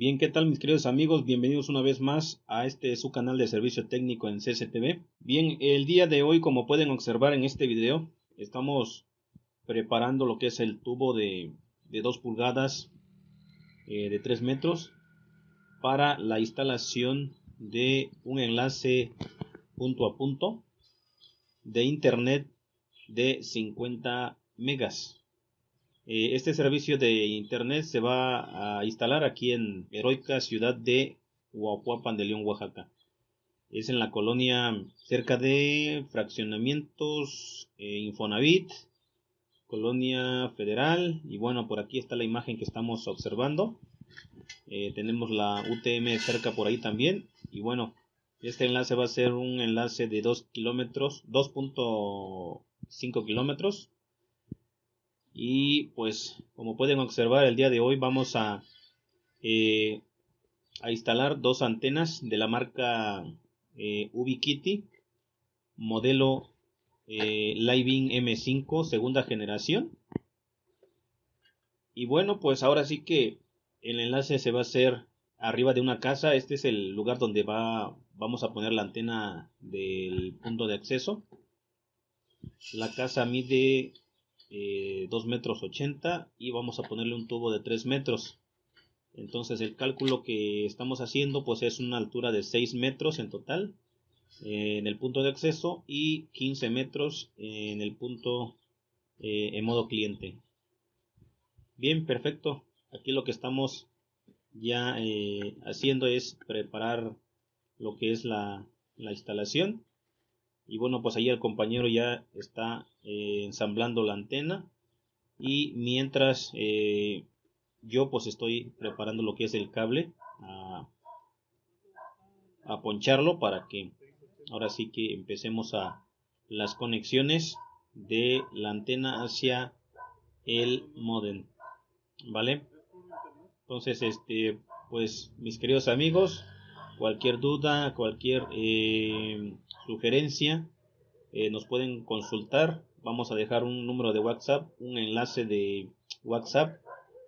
Bien, ¿qué tal mis queridos amigos? Bienvenidos una vez más a este su canal de servicio técnico en CCTV. Bien, el día de hoy, como pueden observar en este video, estamos preparando lo que es el tubo de, de 2 pulgadas eh, de 3 metros para la instalación de un enlace punto a punto de internet de 50 megas eh, este servicio de internet se va a instalar aquí en heroica ciudad de Huapuapan de León, Oaxaca. Es en la colonia cerca de fraccionamientos eh, Infonavit, colonia federal. Y bueno, por aquí está la imagen que estamos observando. Eh, tenemos la UTM cerca por ahí también. Y bueno, este enlace va a ser un enlace de 2 kilómetros, 2.5 kilómetros y pues como pueden observar el día de hoy vamos a, eh, a instalar dos antenas de la marca eh, Ubiquiti modelo eh, Living M5 segunda generación. Y bueno pues ahora sí que el enlace se va a hacer arriba de una casa. Este es el lugar donde va vamos a poner la antena del punto de acceso. La casa mide eh, 2 metros 80 y vamos a ponerle un tubo de 3 metros. Entonces el cálculo que estamos haciendo pues es una altura de 6 metros en total eh, en el punto de acceso y 15 metros en el punto eh, en modo cliente. Bien perfecto. Aquí lo que estamos ya eh, haciendo es preparar lo que es la, la instalación y bueno pues ahí el compañero ya está eh, ensamblando la antena y mientras eh, yo pues estoy preparando lo que es el cable a, a poncharlo para que ahora sí que empecemos a las conexiones de la antena hacia el modem vale entonces este pues mis queridos amigos cualquier duda cualquier eh, sugerencia, eh, nos pueden consultar. Vamos a dejar un número de WhatsApp, un enlace de WhatsApp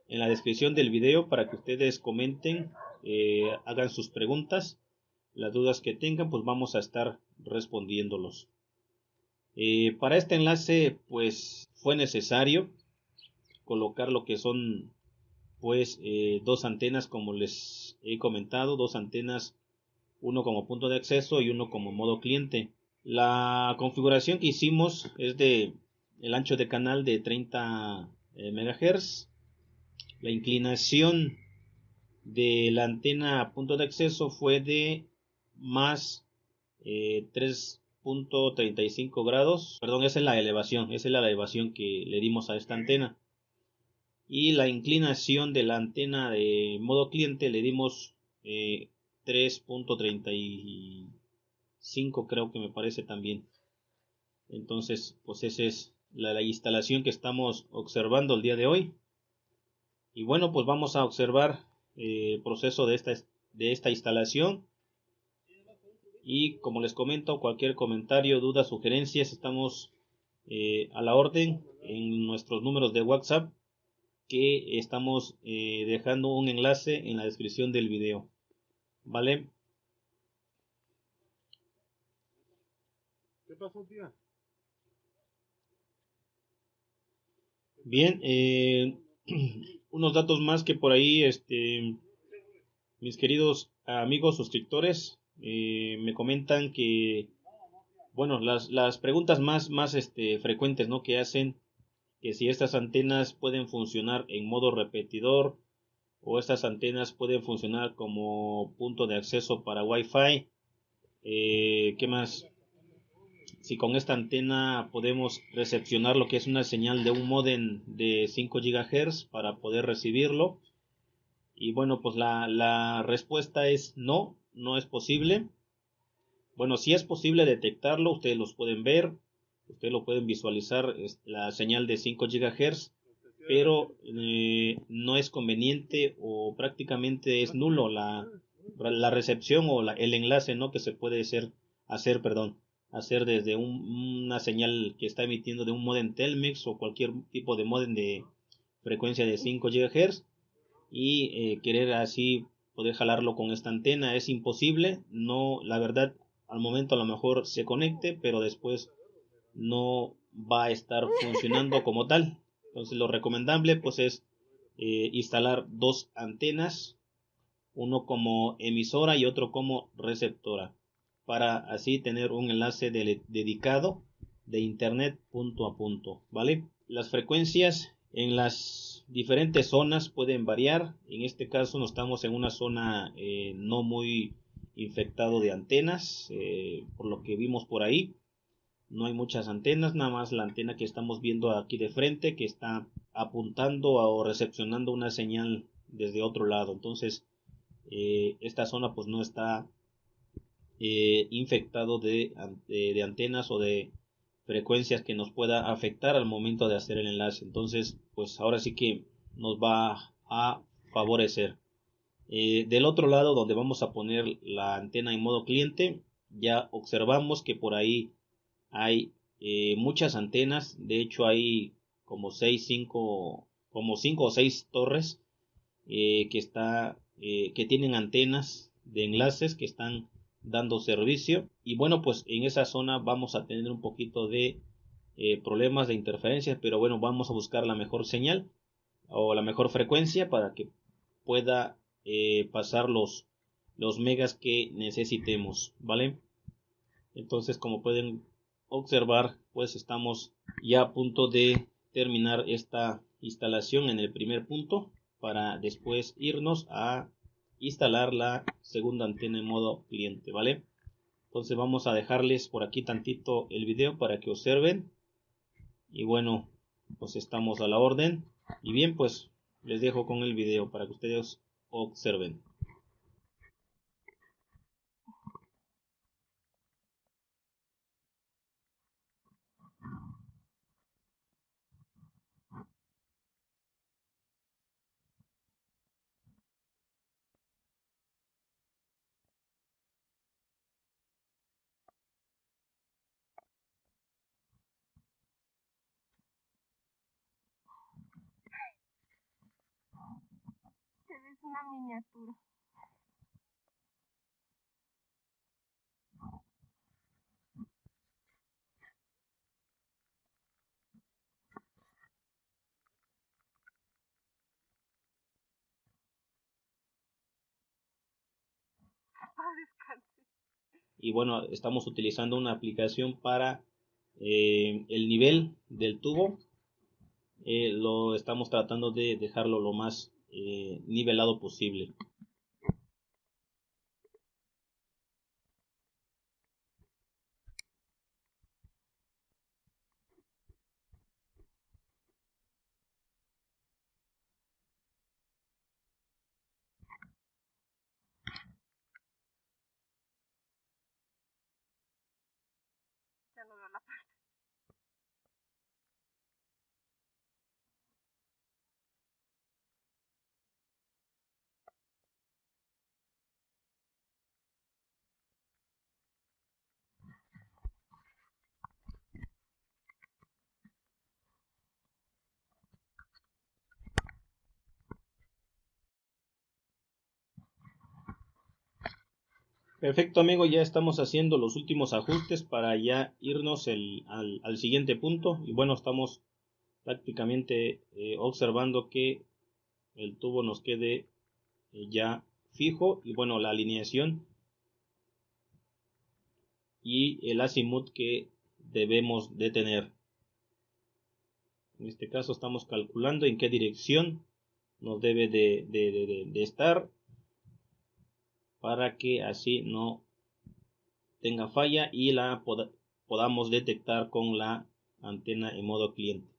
en la descripción del video para que ustedes comenten, eh, hagan sus preguntas, las dudas que tengan, pues vamos a estar respondiéndolos. Para este enlace, pues fue necesario colocar lo que son pues dos antenas como les he comentado, dos antenas uno como punto de acceso y uno como modo cliente. La configuración que hicimos es de el ancho de canal de 30 eh, MHz. La inclinación de la antena punto de acceso fue de más 3.35 eh, grados. Perdón, esa es la elevación, esa es la elevación que le dimos a esta antena. Y la inclinación de la antena de modo cliente le dimos eh, 3.35 creo que me parece también. Entonces, pues esa es la, instalación que estamos observando el día de hoy. Y bueno, pues vamos a observar eh, el proceso de esta, de esta instalación. Y como les comento, cualquier comentario, duda, sugerencias, estamos eh, a la orden en nuestros números de WhatsApp que estamos eh, dejando un enlace en la descripción del video. ¿Vale? ¿Qué pasó, tía? Bien, eh, unos datos más que por ahí, este, mis queridos amigos suscriptores, eh, me comentan que, bueno, las, las preguntas más, más este, frecuentes, ¿no? Que hacen que si estas antenas pueden funcionar en modo repetidor o estas antenas pueden funcionar como punto de acceso para Wi-Fi. Eh, ¿Qué más? Si con esta antena podemos recepcionar lo que es una señal de un modem de 5 GHz para poder recibirlo. Y bueno, pues la, respuesta es no, no es posible. Bueno, si es posible detectarlo, ustedes los pueden ver, ustedes lo pueden visualizar, la señal de 5 GHz pero eh, no es conveniente o prácticamente es nulo la, la recepción o la, el enlace no que se puede hacer, hacer perdón hacer desde una señal que está emitiendo de un modem Telmex o cualquier tipo de modem de frecuencia de 5 GHz y eh, querer así poder jalarlo con esta antena. Es imposible no la verdad al momento a lo mejor se conecte pero después no va a estar funcionando como tal entonces lo recomendable pues es eh, instalar dos antenas uno como emisora y otro como receptora para así tener un enlace dedicado de internet punto a punto vale las frecuencias en las diferentes zonas pueden variar. En este caso no estamos en una zona eh, no muy infectado de antenas, eh, por lo que vimos por ahí. No hay muchas antenas, nada más la antena que estamos viendo aquí de frente que está apuntando o recepcionando una señal desde otro lado. Entonces, eh, esta zona pues no está infectado de, de antenas o de frecuencias que nos pueda afectar al momento de hacer el enlace. Entonces, pues ahora sí que nos va a favorecer. Eh, del otro lado, donde vamos a poner la antena en modo cliente, ya observamos que por ahí hay eh, muchas antenas. De hecho, hay como 6, 5, como 5 o 6 torres eh, que, está, que tienen antenas de enlaces que están dando servicio y bueno pues en esa zona vamos a tener un poquito de eh, problemas de interferencias pero bueno vamos a buscar la mejor señal o la mejor frecuencia para que pueda eh, pasar los los megas que necesitemos vale entonces como pueden observar pues estamos ya a punto de terminar esta instalación en el primer punto para después irnos a instalar la segunda antena en modo cliente, ¿vale? Entonces vamos a dejarles por aquí tantito el video para que observen. Y bueno, pues estamos a la orden. Y bien, pues les dejo con el video para que ustedes observen. Una miniatura. y bueno estamos utilizando una aplicación para eh, el nivel del tubo eh, lo estamos tratando de dejarlo lo más eh, nivelado posible. Perfecto amigo, ya estamos haciendo los últimos ajustes para ya irnos al, siguiente punto. Y bueno, estamos prácticamente eh, observando que el tubo nos quede eh, ya fijo y bueno, la alineación y el azimut que debemos de tener. En este caso estamos calculando en qué dirección nos debe de, de estar para que así no tenga falla y la podamos detectar con la antena en modo cliente.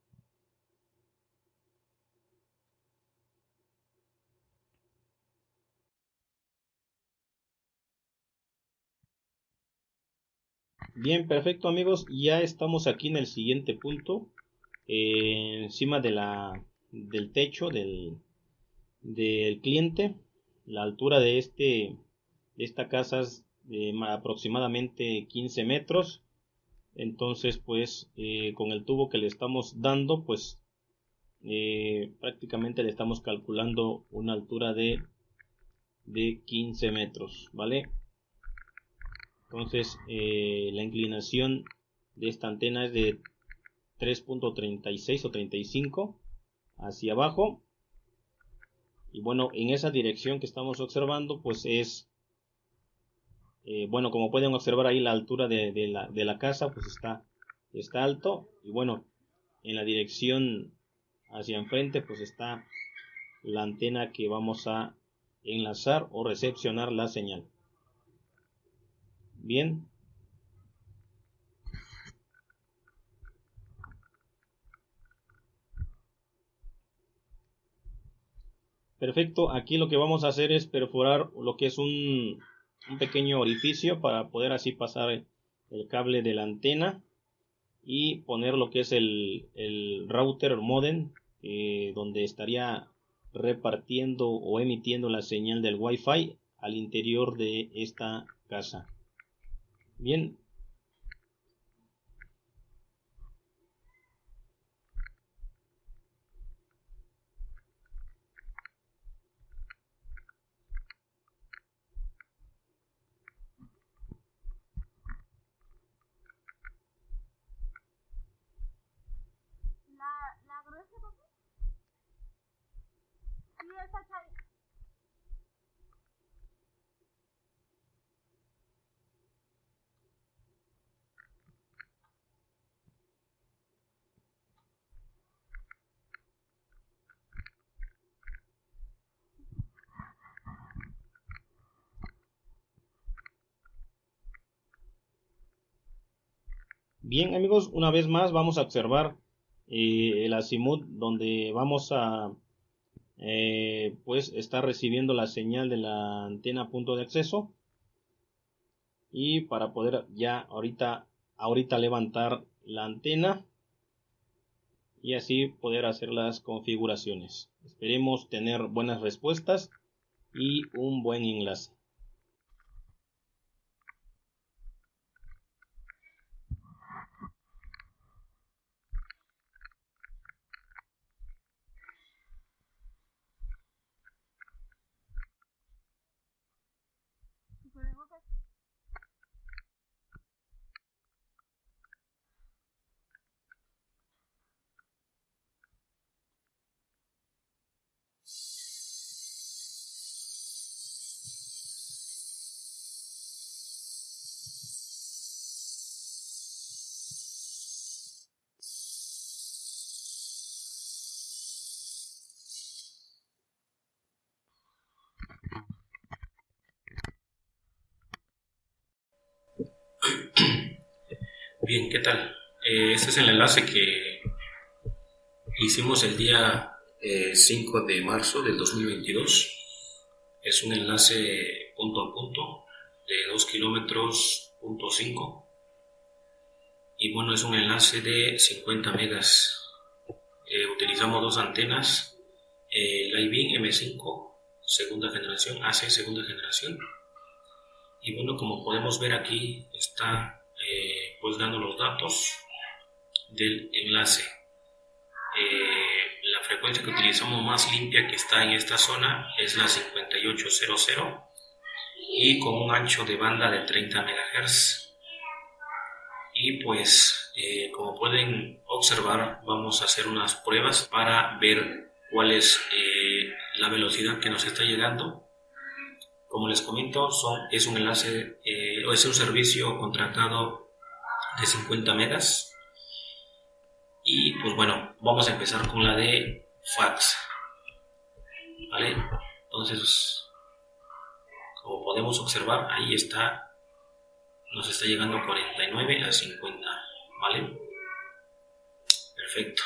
Bien, perfecto amigos, ya estamos aquí en el siguiente punto, eh, encima de la, del techo del, del cliente, la altura de este esta casa es de aproximadamente 15 metros. Entonces, pues, eh, con el tubo que le estamos dando, pues, eh, prácticamente le estamos calculando una altura de de 15 metros, ¿vale? Entonces, eh, la inclinación de esta antena es de 3.36 o 35 hacia abajo. Y bueno, en esa dirección que estamos observando, pues es, eh, bueno, como pueden observar ahí la altura de, la, de la casa, pues está, está alto. Y bueno, en la dirección hacia enfrente, pues está la antena que vamos a enlazar o recepcionar la señal. Bien. Perfecto, aquí lo que vamos a hacer es perforar lo que es un, pequeño orificio para poder así pasar el, cable de la antena y poner lo que es el, el router modem eh, donde estaría repartiendo o emitiendo la señal del Wi-Fi al interior de esta casa. Bien. Bien amigos, una vez más vamos a observar eh, el azimut donde vamos a eh, pues estar recibiendo la señal de la antena punto de acceso. Y para poder ya ahorita ahorita levantar la antena y así poder hacer las configuraciones. Esperemos tener buenas respuestas y un buen enlace ¿qué tal? Eh, este es el enlace que hicimos el día 5 eh, de marzo del 2022. Es un enlace punto a punto de 2 kilómetros punto 5 y bueno, es un enlace de 50 megas. Eh, utilizamos dos antenas, el iBeam M5 segunda generación, AC segunda generación y bueno, como podemos ver aquí está pues dando los datos del enlace. Eh, la frecuencia que utilizamos más limpia que está en esta zona es la 5800 y con un ancho de banda de 30 MHz. Y pues eh, como pueden observar vamos a hacer unas pruebas para ver cuál es eh, la velocidad que nos está llegando. Como les comento, son, es un enlace o es un servicio contratado de 50 megas. Y pues bueno, vamos a empezar con la de fax. ¿Vale? Entonces, como podemos observar, ahí está, nos está llegando 49 a 50. ¿Vale? Perfecto.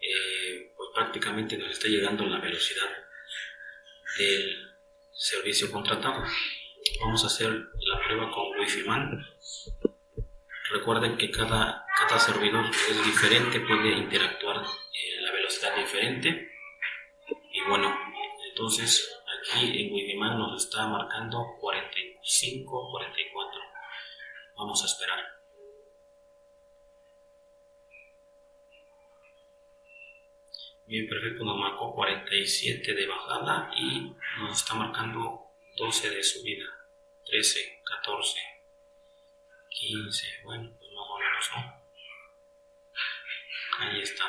Eh, pues prácticamente nos está llegando la velocidad del servicio contratado. Vamos a hacer la prueba con Wi-Fi Man. Recuerden que cada, cada servidor es diferente, puede interactuar en la velocidad diferente. Y bueno, entonces aquí en Wikiman nos está marcando 45, 44. Vamos a esperar. Bien, perfecto, nos marcó 47 de bajada y nos está marcando 12 de subida, 13, 14, 15, bueno, pues más o menos, ¿no? Ahí está.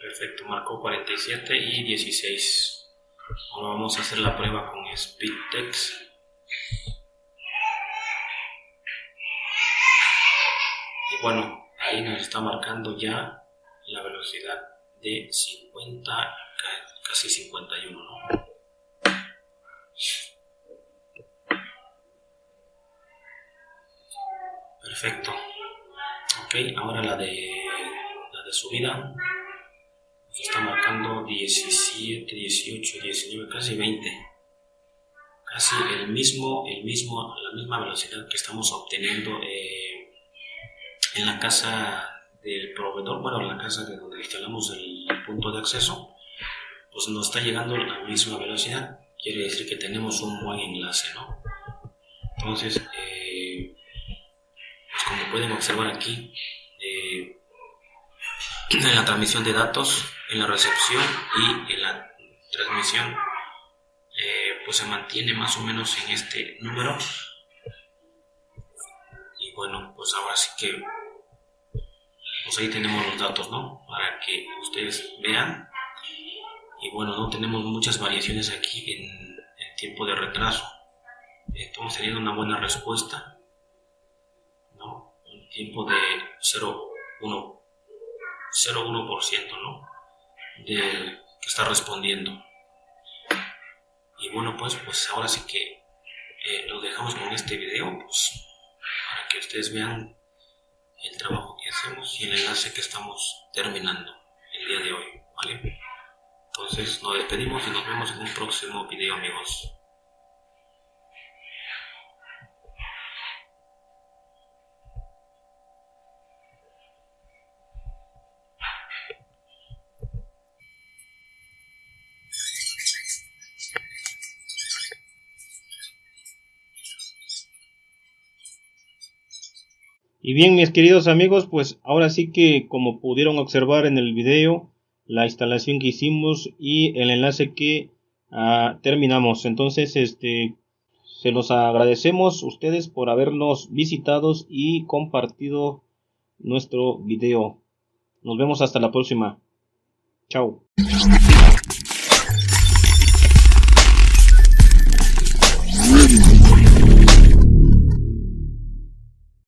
Perfecto, marcó 47 y 16. Ahora vamos a hacer la prueba con SpeedText. Y bueno, ahí nos está marcando ya la velocidad de 50, casi 51, ¿no? Perfecto. Ok, ahora la de la de subida está marcando 17, 18, 19, casi 20. Casi el mismo, el mismo, la misma velocidad que estamos obteniendo eh, en la casa del proveedor, bueno, en la casa de donde instalamos el punto de acceso, pues nos está llegando la misma velocidad. Quiere decir que tenemos un buen enlace, ¿no? Entonces, eh, como pueden observar aquí, eh, en la transmisión de datos, en la recepción y en la transmisión, eh, pues se mantiene más o menos en este número. Y bueno, pues ahora sí que pues ahí tenemos los datos, ¿no? Para que ustedes vean. Y bueno, no tenemos muchas variaciones aquí en el tiempo de retraso. Estamos teniendo una buena respuesta, tiempo de 0,1%, 0,1%, ¿no? De que está respondiendo. Y bueno, pues, pues ahora sí que eh, lo dejamos con este video, pues, para que ustedes vean el trabajo que hacemos y el enlace que estamos terminando el día de hoy, ¿vale? Entonces nos despedimos y nos vemos en un próximo video amigos. Y bien, mis queridos amigos, pues ahora sí que como pudieron observar en el video, la instalación que hicimos y el enlace que ah, terminamos. Entonces, este, se los agradecemos ustedes por habernos visitados y compartido nuestro video. Nos vemos hasta la próxima. Chao.